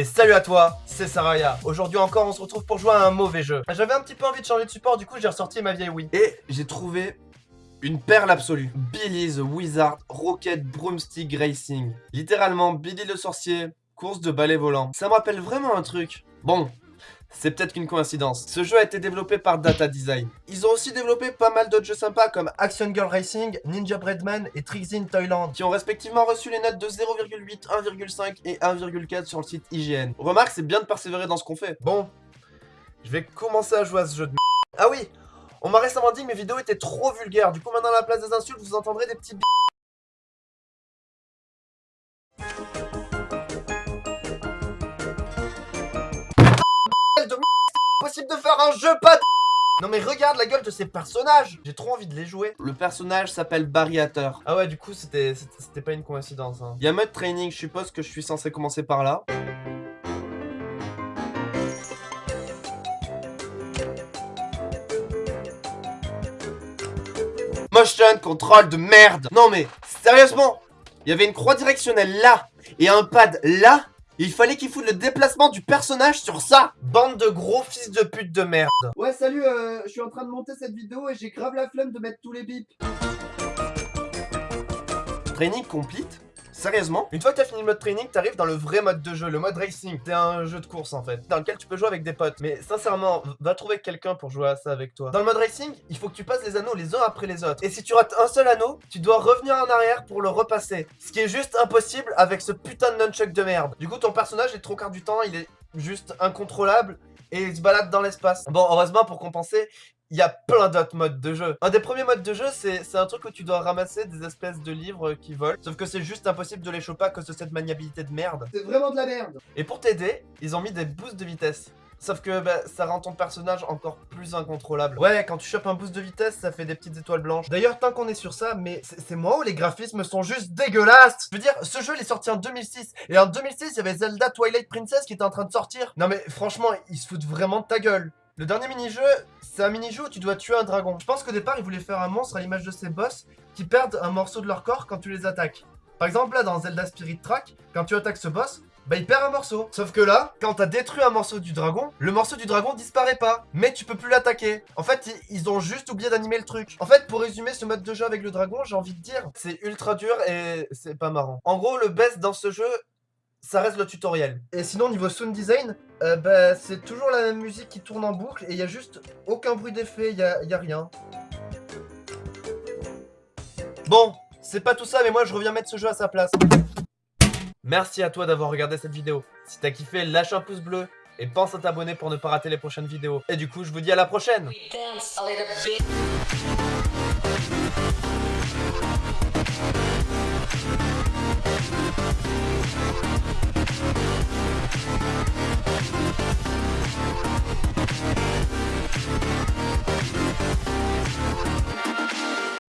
Et salut à toi, c'est Saraya. Aujourd'hui encore, on se retrouve pour jouer à un mauvais jeu. J'avais un petit peu envie de changer de support, du coup j'ai ressorti ma vieille Wii. Et j'ai trouvé une perle absolue. Billy the Wizard Rocket Broomstick Racing. Littéralement, Billy le sorcier, course de balai volant. Ça me rappelle vraiment un truc. Bon, c'est peut-être qu'une coïncidence. Ce jeu a été développé par Data Design. Ils ont aussi développé pas mal d'autres jeux sympas comme Action Girl Racing, Ninja Breadman et Tricks in Thailand, qui ont respectivement reçu les notes de 0,8, 1,5 et 1,4 sur le site IGN. Remarque, c'est bien de persévérer dans ce qu'on fait. Bon, je vais commencer à jouer à ce jeu de Ah oui On m'a récemment dit que mes vidéos étaient trop vulgaires, du coup maintenant à la place des insultes, vous entendrez des petits possible faire un jeu pas de... Non mais regarde la gueule de ces personnages. J'ai trop envie de les jouer. Le personnage s'appelle Barriateur Ah ouais du coup c'était c'était pas une coïncidence hein. Il y a mode training, je suppose que je suis censé commencer par là. Motion control de merde. Non mais sérieusement Il y avait une croix directionnelle là et un pad là il fallait qu'il foute le déplacement du personnage sur ça Bande de gros fils de pute de merde. Ouais salut, euh, je suis en train de monter cette vidéo et j'ai grave la flemme de mettre tous les bips. Training complete Sérieusement Une fois que t'as fini le mode training, t'arrives dans le vrai mode de jeu, le mode racing. C'est un jeu de course en fait, dans lequel tu peux jouer avec des potes. Mais sincèrement, va trouver quelqu'un pour jouer à ça avec toi. Dans le mode racing, il faut que tu passes les anneaux les uns après les autres. Et si tu rates un seul anneau, tu dois revenir en arrière pour le repasser. Ce qui est juste impossible avec ce putain de nunchuck de merde. Du coup, ton personnage, est trop quart du temps, il est juste incontrôlable et il se balade dans l'espace. Bon, heureusement, pour compenser, il y a plein d'autres modes de jeu. Un des premiers modes de jeu, c'est un truc où tu dois ramasser des espèces de livres qui volent. Sauf que c'est juste impossible de les choper à cause de cette maniabilité de merde. C'est vraiment de la merde Et pour t'aider, ils ont mis des boosts de vitesse. Sauf que bah, ça rend ton personnage encore plus incontrôlable. Ouais, quand tu chopes un boost de vitesse, ça fait des petites étoiles blanches. D'ailleurs, tant qu'on est sur ça, mais c'est moi où les graphismes sont juste dégueulasses? Je veux dire, ce jeu, il est sorti en 2006. Et en 2006, il y avait Zelda Twilight Princess qui était en train de sortir. Non mais franchement, ils se foutent vraiment de ta gueule. Le dernier mini-jeu, c'est un mini-jeu où tu dois tuer un dragon. Je pense qu'au départ, ils voulaient faire un monstre à l'image de ses boss qui perdent un morceau de leur corps quand tu les attaques. Par exemple, là, dans Zelda Spirit Track, quand tu attaques ce boss, bah il perd un morceau. Sauf que là, quand t'as détruit un morceau du dragon, le morceau du dragon disparaît pas. Mais tu peux plus l'attaquer. En fait, ils ont juste oublié d'animer le truc. En fait, pour résumer ce mode de jeu avec le dragon, j'ai envie de dire, c'est ultra dur et c'est pas marrant. En gros, le best dans ce jeu, ça reste le tutoriel. Et sinon, niveau sound design, euh, bah, c'est toujours la même musique qui tourne en boucle et il y a juste aucun bruit d'effet, il y a rien. Bon, c'est pas tout ça, mais moi je reviens mettre ce jeu à sa place. Merci à toi d'avoir regardé cette vidéo. Si t'as kiffé, lâche un pouce bleu et pense à t'abonner pour ne pas rater les prochaines vidéos. Et du coup, je vous dis à la prochaine